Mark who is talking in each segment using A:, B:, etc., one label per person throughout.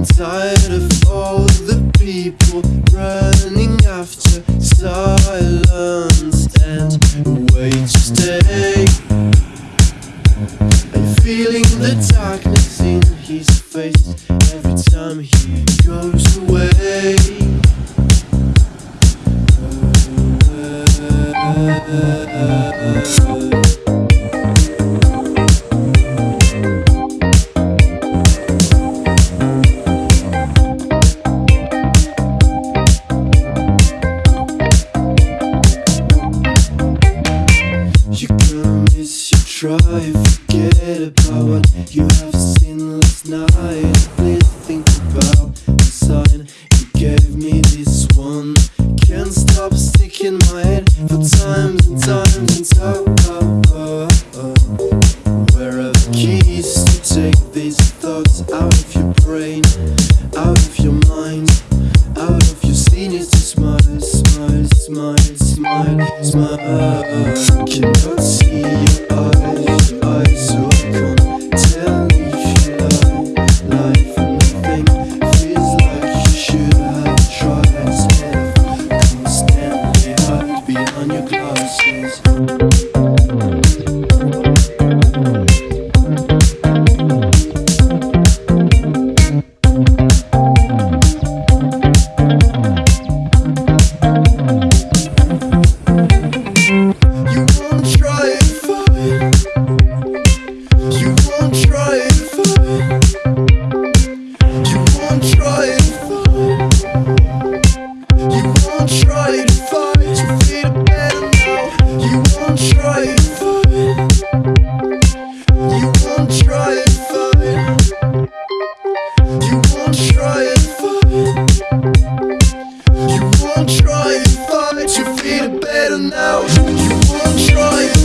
A: I'm tired of all the people running after silence and wait to stay. I'm feeling the darkness in his face every time he about what you have seen last night. Please think about the sign you gave me. This one can't stop sticking my head for times and times and times. Where are the keys to take these thoughts out of your brain, out of your mind, out of your scene? seniors to smile, smile, smile, smile, smile. Better now. You won't try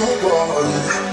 B: your body.